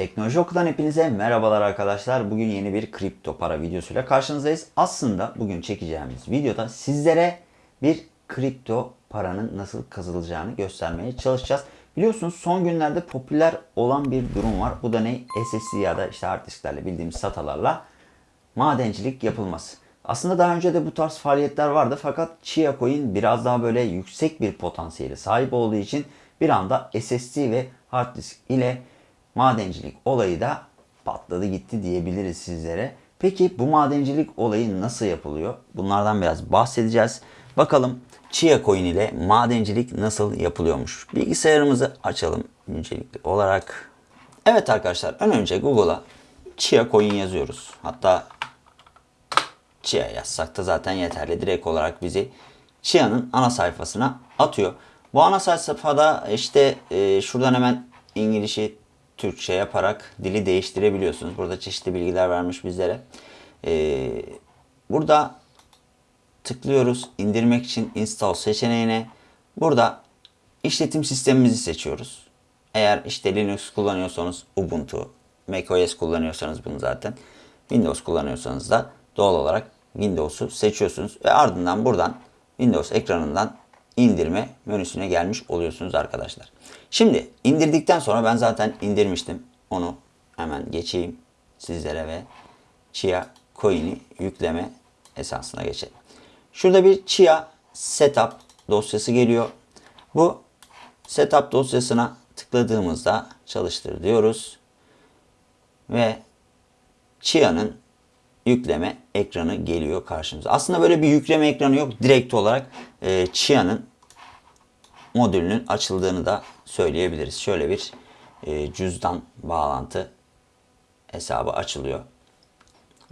Teknoloji Oku'dan hepinize merhabalar arkadaşlar. Bugün yeni bir kripto para videosuyla karşınızdayız. Aslında bugün çekeceğimiz videoda sizlere bir kripto paranın nasıl kazanılacağını göstermeye çalışacağız. Biliyorsunuz son günlerde popüler olan bir durum var. Bu da ne? SSD ya da işte hard disklerle bildiğimiz SATA'larla madencilik yapılması. Aslında daha önce de bu tarz faaliyetler vardı fakat Chia Coin biraz daha böyle yüksek bir potansiyeli sahip olduğu için bir anda SSD ve hard disk ile madencilik olayı da patladı gitti diyebiliriz sizlere. Peki bu madencilik olayı nasıl yapılıyor? Bunlardan biraz bahsedeceğiz. Bakalım Chia Coin ile madencilik nasıl yapılıyormuş? Bilgisayarımızı açalım öncelikli olarak. Evet arkadaşlar ön önce Google'a Chia Coin yazıyoruz. Hatta Chia yazsak da zaten yeterli. Direkt olarak bizi Chia'nın ana sayfasına atıyor. Bu ana sayfada işte e, şuradan hemen İngilizce Türkçe yaparak dili değiştirebiliyorsunuz. Burada çeşitli bilgiler vermiş bizlere. E, burada tıklıyoruz. indirmek için install seçeneğine. Burada işletim sistemimizi seçiyoruz. Eğer işte Linux kullanıyorsanız Ubuntu, macOS kullanıyorsanız bunu zaten. Windows kullanıyorsanız da doğal olarak Windows'u seçiyorsunuz ve ardından buradan Windows ekranından indirme menüsüne gelmiş oluyorsunuz arkadaşlar. Şimdi indirdikten sonra ben zaten indirmiştim. Onu hemen geçeyim sizlere ve Chia Coin'i yükleme esasına geçelim. Şurada bir Chia Setup dosyası geliyor. Bu Setup dosyasına tıkladığımızda çalıştır diyoruz. Ve Chia'nın yükleme ekranı geliyor karşımıza. Aslında böyle bir yükleme ekranı yok. Direkt olarak e, Chia'nın modülünün açıldığını da söyleyebiliriz. Şöyle bir e, cüzdan bağlantı hesabı açılıyor.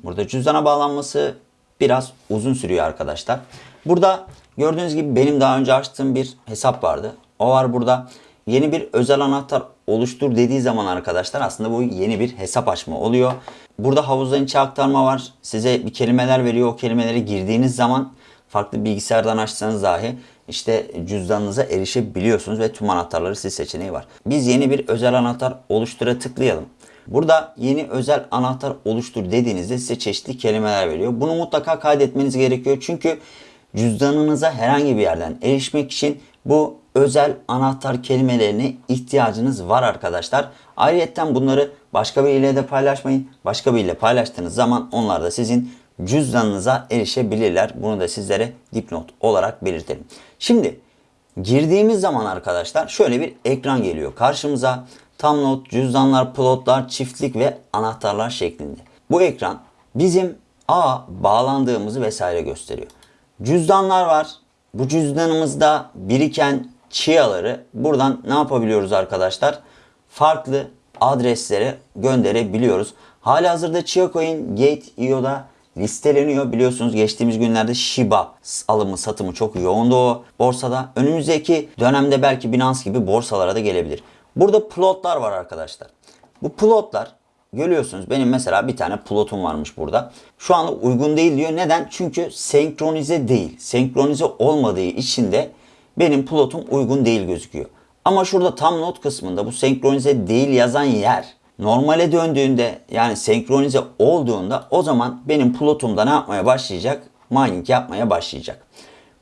Burada cüzdana bağlanması biraz uzun sürüyor arkadaşlar. Burada gördüğünüz gibi benim daha önce açtığım bir hesap vardı. O var burada. Yeni bir özel anahtar oluştur dediği zaman arkadaşlar aslında bu yeni bir hesap açma oluyor. Burada havuzdan içe aktarma var. Size bir kelimeler veriyor. O kelimeleri girdiğiniz zaman farklı bilgisayardan açsanız dahi işte cüzdanınıza erişebiliyorsunuz ve tüm anahtarları siz seçeneği var. Biz yeni bir özel anahtar oluştura tıklayalım. Burada yeni özel anahtar oluştur dediğinizde size çeşitli kelimeler veriyor. Bunu mutlaka kaydetmeniz gerekiyor. Çünkü cüzdanınıza herhangi bir yerden erişmek için bu özel anahtar kelimelerine ihtiyacınız var arkadaşlar. Ayrıca bunları başka biriyle de paylaşmayın. Başka biriyle paylaştığınız zaman onlar da sizin cüzdanınıza erişebilirler. Bunu da sizlere dipnot olarak belirtelim. Şimdi girdiğimiz zaman arkadaşlar şöyle bir ekran geliyor karşımıza. Tam not, cüzdanlar, plotlar, çiftlik ve anahtarlar şeklinde. Bu ekran bizim A bağlandığımızı vesaire gösteriyor. Cüzdanlar var. Bu cüzdanımızda biriken çiyaları buradan ne yapabiliyoruz arkadaşlar? Farklı adreslere gönderebiliyoruz. Hali hazırda Chia Coin Gate.io'da listeleniyor. Biliyorsunuz geçtiğimiz günlerde Shiba alımı satımı çok yoğundu o borsada. Önümüzdeki dönemde belki Binance gibi borsalara da gelebilir. Burada plotlar var arkadaşlar. Bu plotlar görüyorsunuz benim mesela bir tane plotum varmış burada. Şu anda uygun değil diyor. Neden? Çünkü senkronize değil. Senkronize olmadığı için de benim plotum uygun değil gözüküyor. Ama şurada tam not kısmında bu senkronize değil yazan yer normale döndüğünde yani senkronize olduğunda o zaman benim plotumda ne yapmaya başlayacak? Mining yapmaya başlayacak.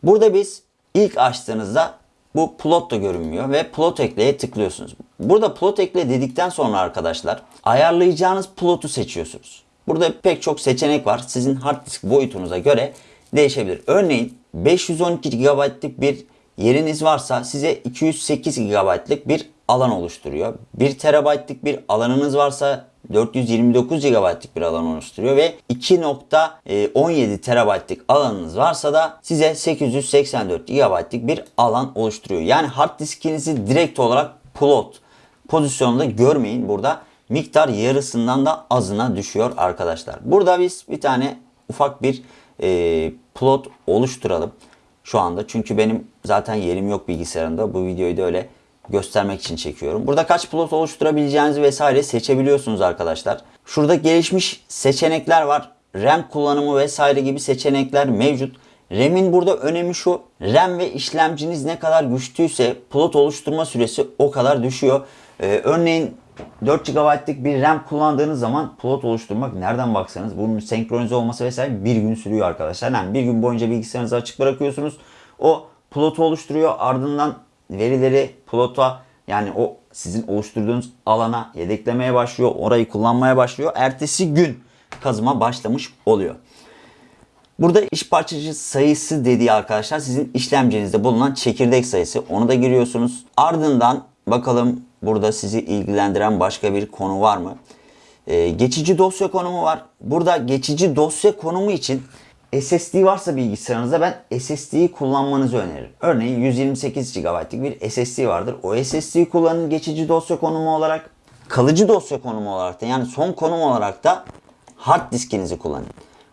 Burada biz ilk açtığınızda bu plot da görünmüyor ve plot ekleye tıklıyorsunuz. Burada plot ekle dedikten sonra arkadaşlar ayarlayacağınız plotu seçiyorsunuz. Burada pek çok seçenek var. Sizin hard disk boyutunuza göre değişebilir. Örneğin 512 GB'lık bir yeriniz varsa size 208 GB'lık bir alan oluşturuyor. 1 TB'lık bir alanınız varsa 429 GB'lık bir alan oluşturuyor ve 2.17 TB'lık alanınız varsa da size 884 GB'lık bir alan oluşturuyor. Yani hard diskinizi direkt olarak plot pozisyonunda görmeyin. Burada miktar yarısından da azına düşüyor arkadaşlar. Burada biz bir tane ufak bir e, plot oluşturalım şu anda. Çünkü benim zaten yerim yok bilgisayarımda. Bu videoyu da öyle göstermek için çekiyorum. Burada kaç plot oluşturabileceğinizi vesaire seçebiliyorsunuz arkadaşlar. Şurada gelişmiş seçenekler var. RAM kullanımı vesaire gibi seçenekler mevcut. RAM'in burada önemi şu. RAM ve işlemciniz ne kadar güçlüyse plot oluşturma süresi o kadar düşüyor. Ee, örneğin 4 GB'lık bir RAM kullandığınız zaman plot oluşturmak nereden baksanız bunun senkronize olması vesaire bir gün sürüyor arkadaşlar. Yani bir gün boyunca bilgisayarınızı açık bırakıyorsunuz. O plotu oluşturuyor. Ardından verileri plota yani o sizin oluşturduğunuz alana yedeklemeye başlıyor. Orayı kullanmaya başlıyor. Ertesi gün kazıma başlamış oluyor. Burada iş parçacı sayısı dediği arkadaşlar sizin işlemcinizde bulunan çekirdek sayısı. Onu da giriyorsunuz. Ardından bakalım burada sizi ilgilendiren başka bir konu var mı? Ee, geçici dosya konumu var. Burada geçici dosya konumu için SSD varsa bilgisayarınızda ben SSD'yi kullanmanızı öneririm. Örneğin 128 GB'lık bir SSD vardır. O SSD'yi kullanın geçici dosya konumu olarak. Kalıcı dosya konumu olarak da yani son konum olarak da hard diskinizi kullanın.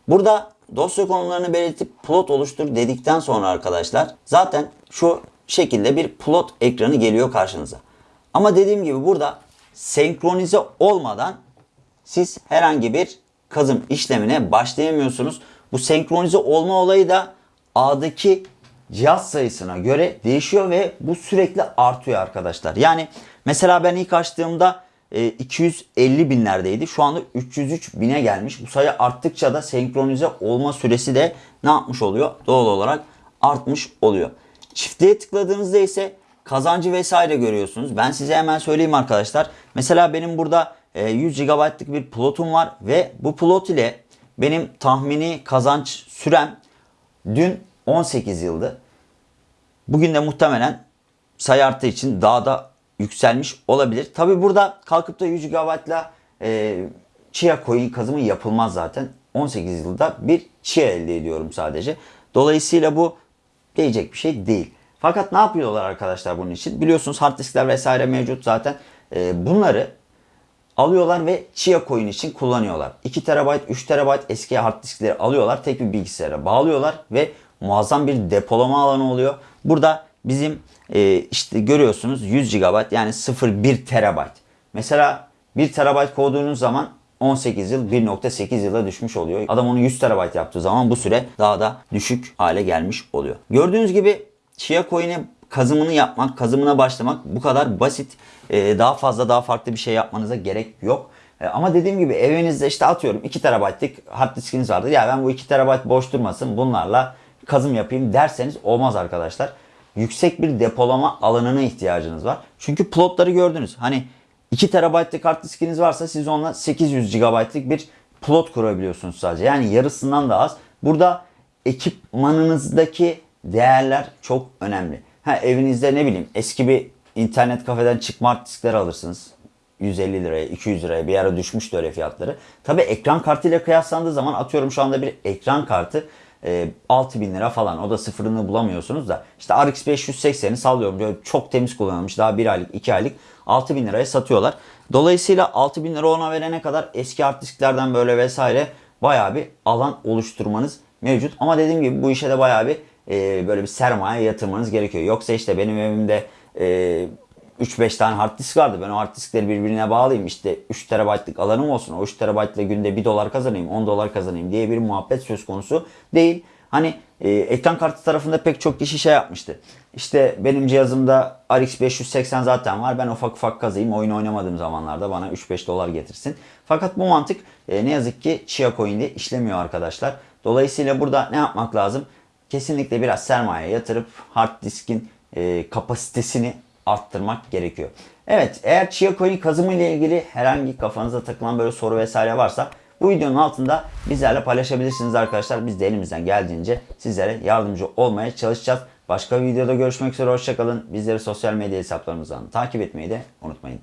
Burada dosya konumlarını belirtip plot oluştur dedikten sonra arkadaşlar zaten şu şekilde bir plot ekranı geliyor karşınıza. Ama dediğim gibi burada senkronize olmadan siz herhangi bir kazım işlemine başlayamıyorsunuz. Bu senkronize olma olayı da A'daki cihaz sayısına göre değişiyor ve bu sürekli artıyor arkadaşlar. Yani mesela ben ilk açtığımda e, 250 binlerdeydi. Şu anda 303 bine gelmiş. Bu sayı arttıkça da senkronize olma süresi de ne yapmış oluyor? Doğal olarak artmış oluyor. Çiftliğe tıkladığınızda ise kazancı vesaire görüyorsunuz. Ben size hemen söyleyeyim arkadaşlar. Mesela benim burada e, 100 GB'lık bir plotum var ve bu plot ile benim tahmini kazanç sürem dün 18 yıldı. Bugün de muhtemelen sayı arttığı için daha da yükselmiş olabilir. Tabi burada kalkıp da 100 GB'la e, Chia coin kazımı yapılmaz zaten. 18 yılda bir Chia elde ediyorum sadece. Dolayısıyla bu değecek bir şey değil. Fakat ne yapıyorlar arkadaşlar bunun için? Biliyorsunuz hard diskler vesaire mevcut zaten. E, bunları alıyorlar ve Chia Coin için kullanıyorlar. 2 TB, 3 TB eski hard diskleri alıyorlar. Tek bir bilgisayara bağlıyorlar ve muazzam bir depolama alanı oluyor. Burada bizim e, işte görüyorsunuz 100 GB yani 0.1 TB. Mesela 1 TB koyduğunuz zaman 18 yıl 1.8 yıla düşmüş oluyor. Adam onu 100 TB yaptığı zaman bu süre daha da düşük hale gelmiş oluyor. Gördüğünüz gibi Chia Coin'e kazımını yapmak, kazımına başlamak bu kadar basit. Ee, daha fazla daha farklı bir şey yapmanıza gerek yok. Ee, ama dediğim gibi evinizde işte atıyorum 2 TB'lık hard diskiniz vardır. Ya ben bu 2 TB boş durmasın bunlarla kazım yapayım derseniz olmaz arkadaşlar. Yüksek bir depolama alanına ihtiyacınız var. Çünkü plotları gördünüz. Hani 2 TB'lık hard diskiniz varsa siz onunla 800 GB'lık bir plot kurabiliyorsunuz sadece. Yani yarısından da az. Burada ekipmanınızdaki değerler çok önemli. Ha evinizde ne bileyim eski bir internet kafeden çıkma hard diskler alırsınız. 150 liraya, 200 liraya bir ara düşmüştü öyle fiyatları. Tabi ekran kartıyla kıyaslandığı zaman atıyorum şu anda bir ekran kartı e, 6000 lira falan. O da sıfırını bulamıyorsunuz da. İşte RX 580'i sallıyorum. Böyle çok temiz kullanılmış. Daha 1 aylık, 2 aylık 6000 liraya satıyorlar. Dolayısıyla 6000 lira ona verene kadar eski hard disklerden böyle vesaire bayağı bir alan oluşturmanız mevcut. Ama dediğim gibi bu işe de bayağı bir e, böyle bir sermaye yatırmanız gerekiyor. Yoksa işte benim evimde e, 3-5 tane hard disk vardı. Ben o hard diskleri birbirine bağlayayım. İşte 3 terabaytlık alanım olsun. O 3 terabaytla günde 1 dolar kazanayım, 10 dolar kazanayım diye bir muhabbet söz konusu değil. Hani e, ekran kartı tarafında pek çok kişi şey yapmıştı. İşte benim cihazımda RX 580 zaten var. Ben ufak ufak kazayım. Oyun oynamadığım zamanlarda bana 3-5 dolar getirsin. Fakat bu mantık e, ne yazık ki Chia Coin'de işlemiyor arkadaşlar. Dolayısıyla burada ne yapmak lazım? Kesinlikle biraz sermaye yatırıp hard diskin e, kapasitesini arttırmak gerekiyor. Evet eğer Chia Coin kazımı ile ilgili herhangi kafanıza takılan böyle soru vesaire varsa bu videonun altında bizlerle paylaşabilirsiniz arkadaşlar. Biz de elimizden geldiğince sizlere yardımcı olmaya çalışacağız. Başka bir videoda görüşmek üzere hoşçakalın. Bizleri sosyal medya hesaplarımızdan takip etmeyi de unutmayın.